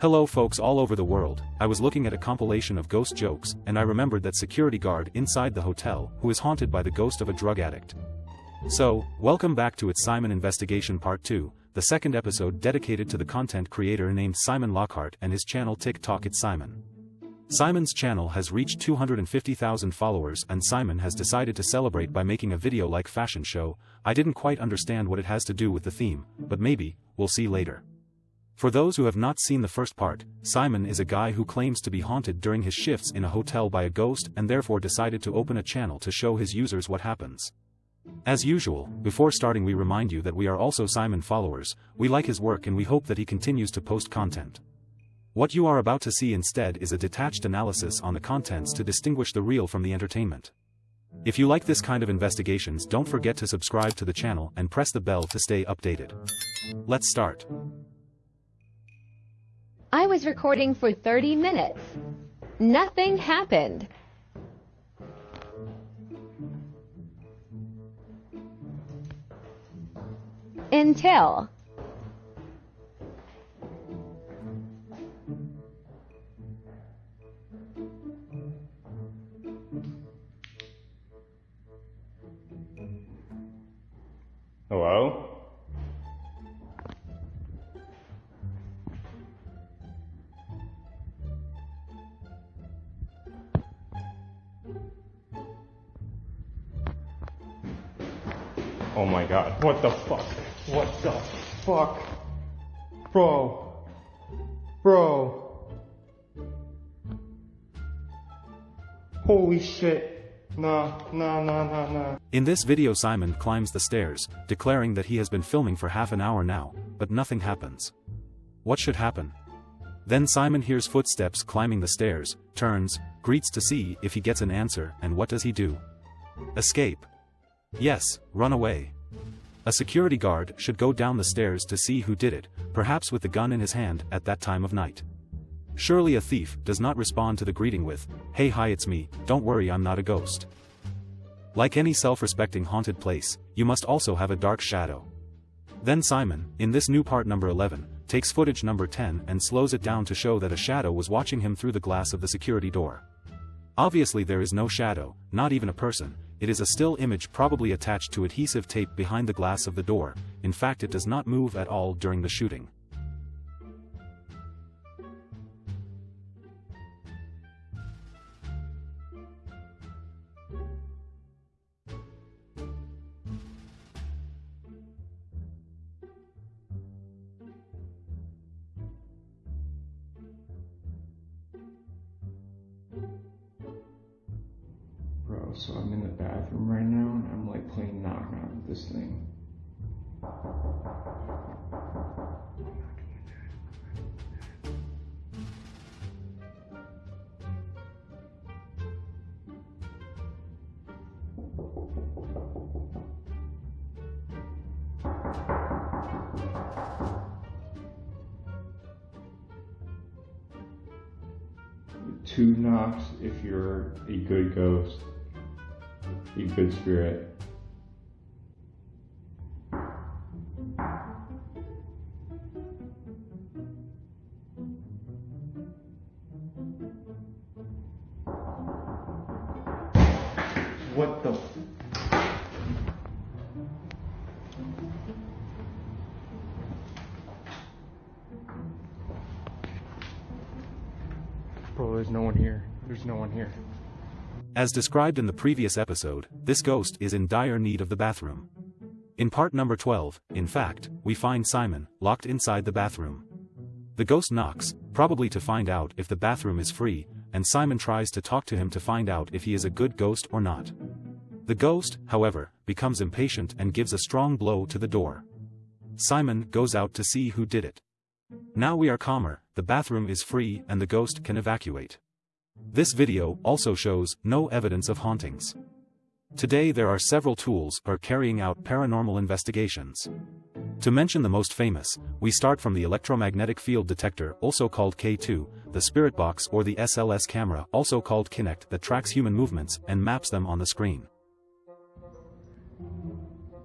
Hello folks all over the world, I was looking at a compilation of ghost jokes, and I remembered that security guard inside the hotel, who is haunted by the ghost of a drug addict. So, welcome back to its Simon Investigation Part 2, the second episode dedicated to the content creator named Simon Lockhart and his channel TikTok It's Simon. Simon's channel has reached 250,000 followers and Simon has decided to celebrate by making a video like fashion show, I didn't quite understand what it has to do with the theme, but maybe, we'll see later. For those who have not seen the first part, Simon is a guy who claims to be haunted during his shifts in a hotel by a ghost and therefore decided to open a channel to show his users what happens. As usual, before starting we remind you that we are also Simon followers, we like his work and we hope that he continues to post content. What you are about to see instead is a detached analysis on the contents to distinguish the real from the entertainment. If you like this kind of investigations don't forget to subscribe to the channel and press the bell to stay updated. Let's start. I was recording for 30 minutes. Nothing happened. Until. Hello? Oh my god. What the fuck? What the fuck? Bro. Bro. Holy shit. Nah, nah, nah, nah, nah. In this video Simon climbs the stairs, declaring that he has been filming for half an hour now, but nothing happens. What should happen? Then Simon hears footsteps climbing the stairs, turns, greets to see if he gets an answer and what does he do? Escape. Yes, run away. A security guard should go down the stairs to see who did it, perhaps with the gun in his hand at that time of night. Surely a thief does not respond to the greeting with, hey hi it's me, don't worry I'm not a ghost. Like any self-respecting haunted place, you must also have a dark shadow. Then Simon, in this new part number 11, takes footage number 10 and slows it down to show that a shadow was watching him through the glass of the security door. Obviously there is no shadow, not even a person, it is a still image probably attached to adhesive tape behind the glass of the door, in fact it does not move at all during the shooting. So I'm in the bathroom right now and I'm like playing knock knock with this thing. Two knocks if you're a good ghost, a good spirit. What the? Bro, there's no one here. There's no one here. As described in the previous episode, this ghost is in dire need of the bathroom. In part number 12, in fact, we find Simon, locked inside the bathroom. The ghost knocks, probably to find out if the bathroom is free, and Simon tries to talk to him to find out if he is a good ghost or not. The ghost, however, becomes impatient and gives a strong blow to the door. Simon goes out to see who did it. Now we are calmer, the bathroom is free and the ghost can evacuate. This video also shows no evidence of hauntings. Today there are several tools for carrying out paranormal investigations. To mention the most famous, we start from the electromagnetic field detector also called K2, the spirit box or the SLS camera also called Kinect that tracks human movements and maps them on the screen.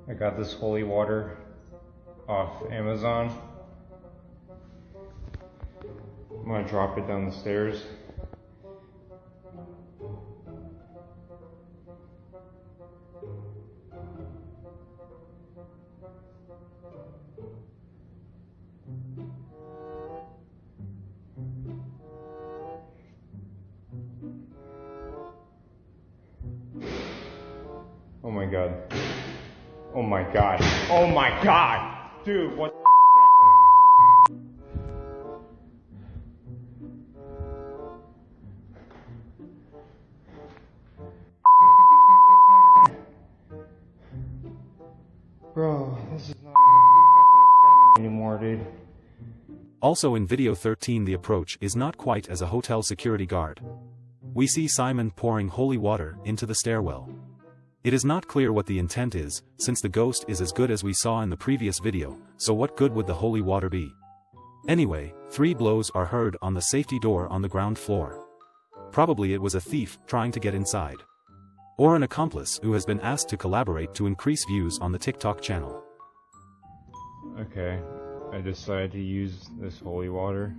I got this holy water off Amazon. I'm gonna drop it down the stairs. Oh my god. Oh my god. Oh my god! Dude, what Bro, this is not anymore, dude. Also in video 13 the approach is not quite as a hotel security guard. We see Simon pouring holy water into the stairwell. It is not clear what the intent is, since the ghost is as good as we saw in the previous video, so what good would the holy water be? Anyway, three blows are heard on the safety door on the ground floor. Probably it was a thief trying to get inside. Or an accomplice who has been asked to collaborate to increase views on the TikTok channel. Okay, I decided to use this holy water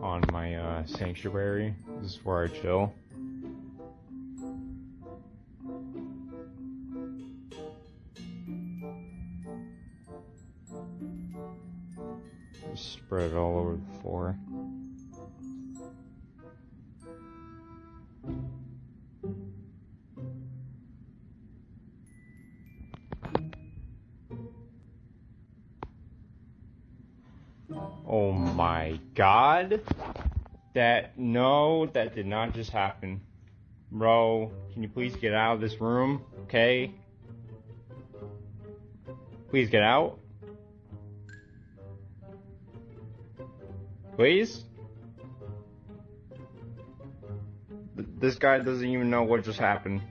on my uh, sanctuary. This is where I chill. Just spread it all over the floor. Oh my god. That, no, that did not just happen. Bro, can you please get out of this room? Okay? Please get out. Please? Th- This guy doesn't even know what just happened.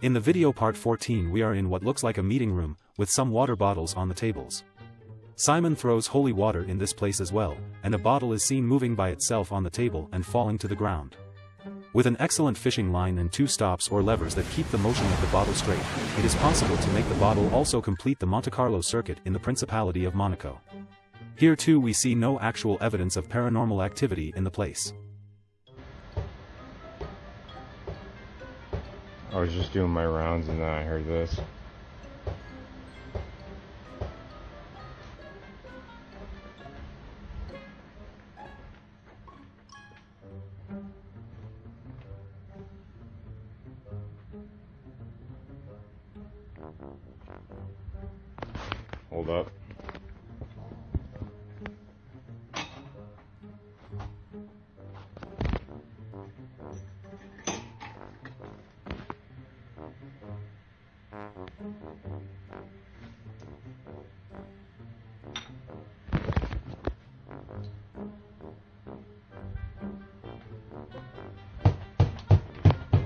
In the video part 14 we are in what looks like a meeting room, with some water bottles on the tables. Simon throws holy water in this place as well, and a bottle is seen moving by itself on the table and falling to the ground. With an excellent fishing line and two stops or levers that keep the motion of the bottle straight, it is possible to make the bottle also complete the Monte Carlo circuit in the Principality of Monaco. Here too we see no actual evidence of paranormal activity in the place. I was just doing my rounds and then I heard this. Hold up.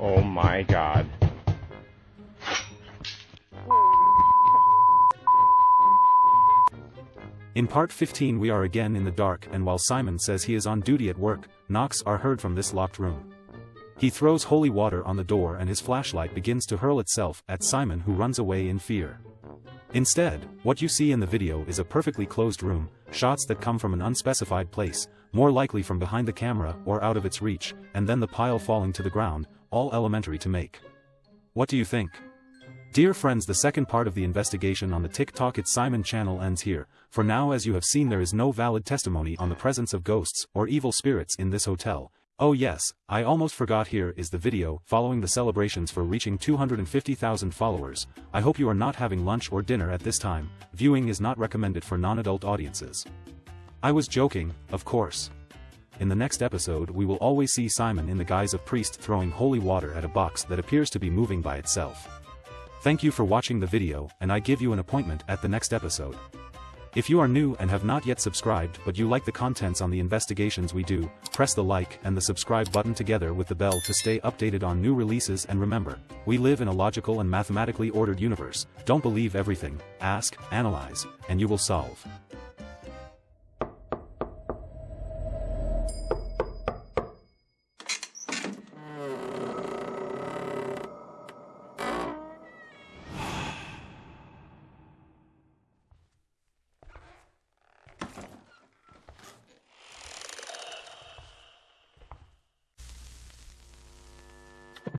Oh my god. In part 15 we are again in the dark and while Simon says he is on duty at work, knocks are heard from this locked room. He throws holy water on the door and his flashlight begins to hurl itself at Simon who runs away in fear. Instead, what you see in the video is a perfectly closed room, shots that come from an unspecified place, more likely from behind the camera or out of its reach, and then the pile falling to the ground, all elementary to make. What do you think? Dear friends the second part of the investigation on the TikTok It's Simon channel ends here, for now as you have seen there is no valid testimony on the presence of ghosts or evil spirits in this hotel. Oh yes, I almost forgot here is the video following the celebrations for reaching 250,000 followers. I hope you are not having lunch or dinner at this time, viewing is not recommended for non-adult audiences. I was joking, of course. In the next episode we will always see Simon in the guise of priest throwing holy water at a box that appears to be moving by itself. Thank you for watching the video and I give you an appointment at the next episode. If you are new and have not yet subscribed but you like the contents on the investigations we do, press the like and the subscribe button together with the bell to stay updated on new releases and remember, we live in a logical and mathematically ordered universe, don't believe everything, ask, analyze, and you will solve.